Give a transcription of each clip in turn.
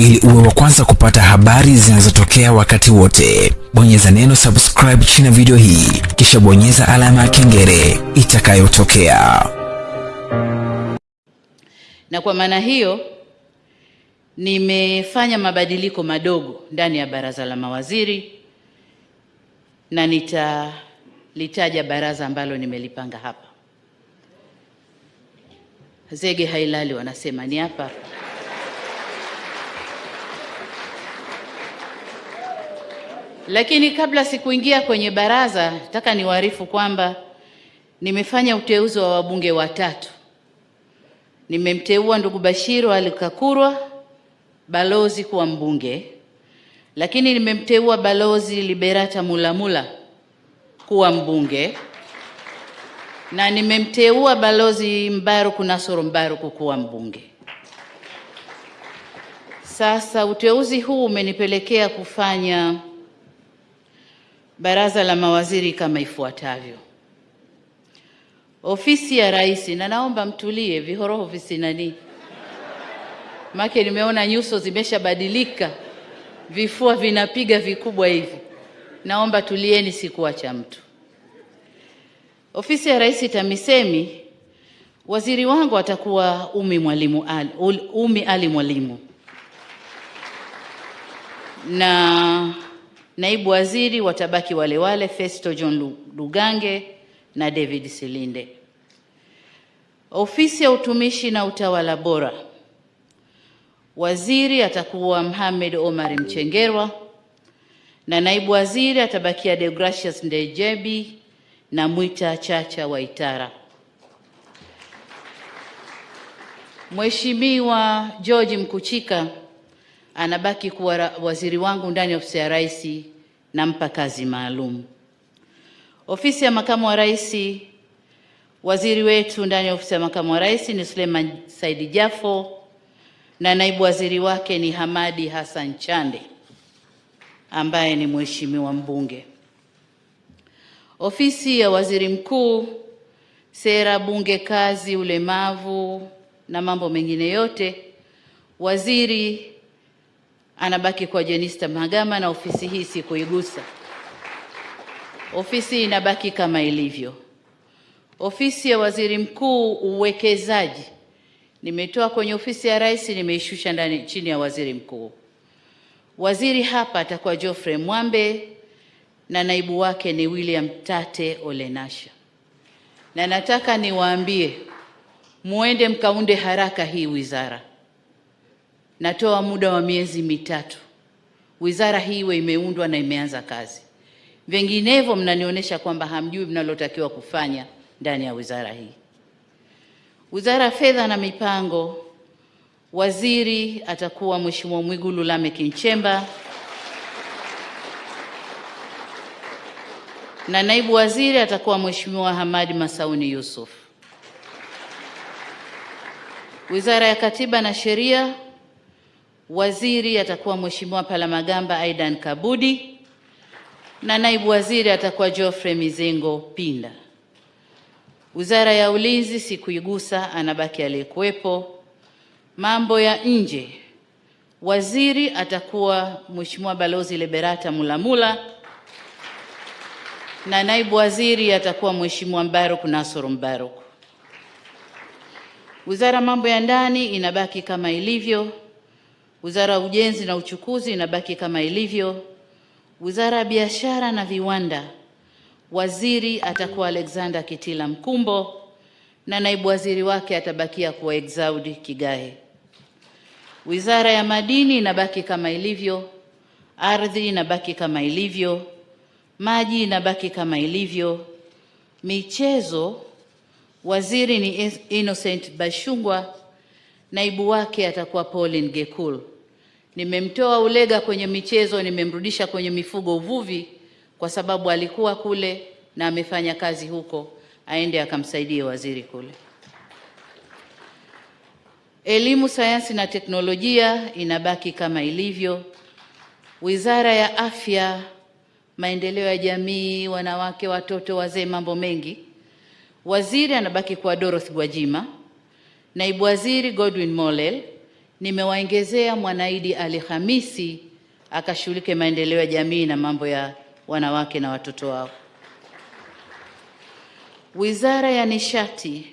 Ili uwe wa kwanza kupata habari zinazotokea wakati wote, bonyeza neno subscribe chini ya video hii, kisha bonyeza alama ya kengele itakayotokea. Na kwa maana hiyo nimefanya mabadiliko madogo ndani ya baraza la mawaziri na nitalitaja baraza ambalo nimelipanga hapa. Zege hailali wanasema ni hapa. Lakini kabla sikuingia kwenye baraza, nataka niwaarifu kwamba nimefanya uteuzi wa wabunge watatu. Nimemteua ndugu Bashiru alikakurwa balozi kuwa mbunge, lakini nimemteua balozi Liberata Mulamula kuwa mbunge na nimemteua balozi Mbaruku Nasoro Mbaruku kuwa mbunge. Sasa uteuzi huu umenipelekea kufanya baraza la mawaziri kama ifuatavyo. Ofisi ya Rais, na naomba mtulie, vihoroho visinani make nimeona nyuso zimeshabadilika, vifua vinapiga vikubwa hivi. Naomba tulieni, sikuacha mtu. Ofisi ya Rais TAMISEMI, waziri wangu atakuwa Umi Mwalimu Ali, Umi Ali Mwalimu na naibu waziri watabaki wale wale Festo John Lugange na David Silinde. Ofisi ya utumishi na utawala bora, waziri atakuwa Mohamed Omar Mchengerwa na naibu waziri atabakia Deogratius Ndejebi na Mwita Chacha Waitara. Mheshimiwa George Mkuchika anabaki kuwa waziri wangu ndani ya ofisi ya rais, nampa kazi maalum. Ofisi ya makamu wa rais, waziri wetu ndani ya ofisi ya makamu wa rais ni Suleiman Saidi Jafo na naibu waziri wake ni Hamadi Hassan Chande ambaye ni mheshimiwa mbunge. Ofisi ya waziri mkuu, sera, bunge, kazi, ulemavu na mambo mengine yote, waziri anabaki kwa Jenista Magama na ofisi hii sikuigusa. Ofisi inabaki kama ilivyo. Ofisi ya waziri mkuu uwekezaji, nimetoa kwenye ofisi ya rais, nimeishusha ndani chini ya waziri mkuu. Waziri hapa atakuwa Geoffrey Mwambe na naibu wake ni William Tate Olenasha, na nataka niwaambie muende mkaunde haraka hii wizara. Natoa muda wa miezi mitatu, wizara hii iwe imeundwa na imeanza kazi. Vinginevyo mnanionyesha kwamba hamjui mnalotakiwa kufanya ndani ya wizara hii. Wizara ya Fedha na Mipango, waziri atakuwa Mheshimiwa Mwigulu Lameck Nchemba na naibu waziri atakuwa Mheshimiwa Hamadi Masauni Yusuf. Wizara ya Katiba na Sheria, waziri atakuwa Mheshimiwa Palamagamba Aidan Kabudi na naibu waziri atakuwa Geoffrey Mizengo Pinda. Wizara ya Ulinzi sikuigusa, anabaki aliyekuwepo. Mambo ya nje, waziri atakuwa Mheshimiwa Balozi Liberata Mulamula na naibu waziri atakuwa Mheshimiwa Mbaruk Nasoro Mbaruk. Wizara mambo ya ndani inabaki kama ilivyo. Wizara ya ujenzi na uchukuzi inabaki kama ilivyo. Wizara ya biashara na viwanda, waziri atakuwa Alexander Kitila Mkumbo na naibu waziri wake atabakia kuwa Exaudi Kigahe. Wizara ya madini inabaki kama ilivyo. Ardhi inabaki kama ilivyo. Maji inabaki kama ilivyo. Michezo, waziri ni Innocent Bashungwa, naibu wake atakuwa Pauline Gekul. Nimemtoa Ulega kwenye michezo, nimemrudisha kwenye mifugo, uvuvi, kwa sababu alikuwa kule na amefanya kazi huko, aende akamsaidie waziri kule. Elimu, sayansi na teknolojia inabaki kama ilivyo. Wizara ya Afya, maendeleo ya jamii, wanawake, watoto, wazee, mambo mengi, waziri anabaki kuwa Dorothy Gwajima, naibu waziri Godwin Mollel nimewaongezea Mwanaidi Ali Hamisi akashughulike maendeleo ya jamii na mambo ya wanawake na watoto wao. Wizara ya Nishati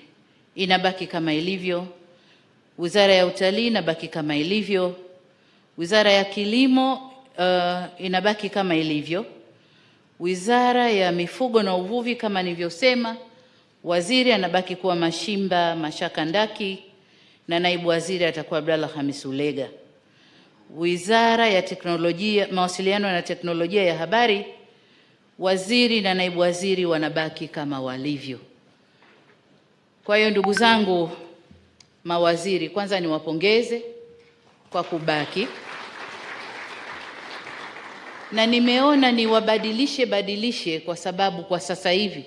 inabaki kama ilivyo. Wizara ya Utalii inabaki kama ilivyo. Wizara ya Kilimo uh, inabaki kama ilivyo. Wizara ya Mifugo na Uvuvi kama nilivyosema, waziri anabaki kuwa Mashimba Mashaka Ndaki na naibu waziri atakuwa Abdalla Hamis Ulega. Wizara ya Teknolojia, Mawasiliano na Teknolojia ya Habari, waziri na naibu waziri wanabaki kama walivyo. Kwa hiyo ndugu zangu mawaziri, kwanza niwapongeze kwa kubaki, na nimeona niwabadilishe badilishe, kwa sababu kwa sasa hivi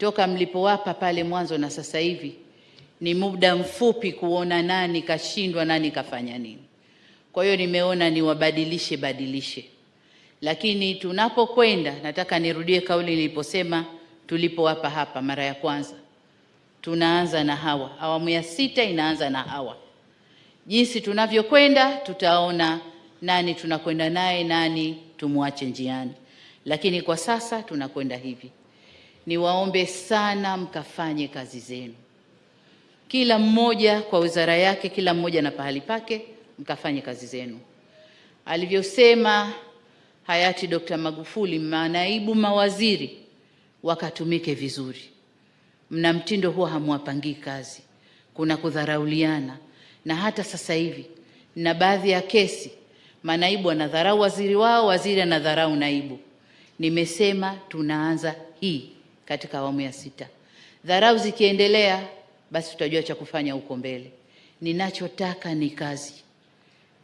toka mlipowapa pale mwanzo na sasa hivi ni muda mfupi kuona nani kashindwa, nani kafanya nini. Kwa hiyo nimeona niwabadilishe badilishe, lakini tunapokwenda, nataka nirudie kauli niliposema tulipowapa hapa mara ya kwanza, tunaanza na hawa. Awamu ya sita inaanza na hawa. Jinsi tunavyokwenda, tutaona nani tunakwenda naye, nani tumwache njiani, lakini kwa sasa tunakwenda hivi. Niwaombe sana mkafanye kazi zenu kila mmoja kwa wizara yake, kila mmoja na pahali pake, mkafanye kazi zenu. Alivyosema hayati Dr. Magufuli, manaibu mawaziri wakatumike vizuri. Mna mtindo huwa hamwapangii kazi, kuna kudharauliana, na hata sasa hivi na baadhi ya kesi manaibu anadharau waziri wao, waziri anadharau naibu. Nimesema tunaanza hii katika awamu ya sita. Dharau zikiendelea basi tutajua cha kufanya huko mbele. Ninachotaka ni kazi,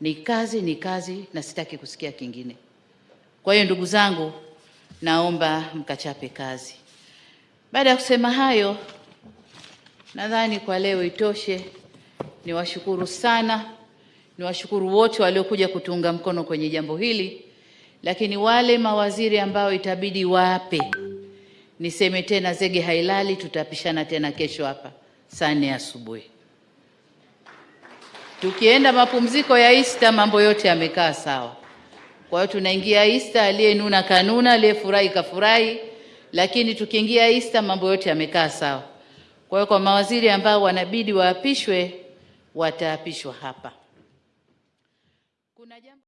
ni kazi, ni kazi, na sitaki kusikia kingine. Kwa hiyo ndugu zangu, naomba mkachape kazi. Baada ya kusema hayo, nadhani kwa leo itoshe. Niwashukuru sana, niwashukuru wote waliokuja kutuunga mkono kwenye jambo hili, lakini wale mawaziri ambao itabidi wape, niseme tena, zege hailali, tutapishana tena kesho hapa saa nne asubuhi. Tukienda mapumziko ya Easter, mambo yote yamekaa sawa. Kwa hiyo tunaingia Easter, aliyenuna kanuna, aliyefurahi kafurahi, lakini tukiingia Easter mambo yote yamekaa sawa. Kwa hiyo kwa mawaziri ambao wanabidi waapishwe, wataapishwa hapa. Kuna jambo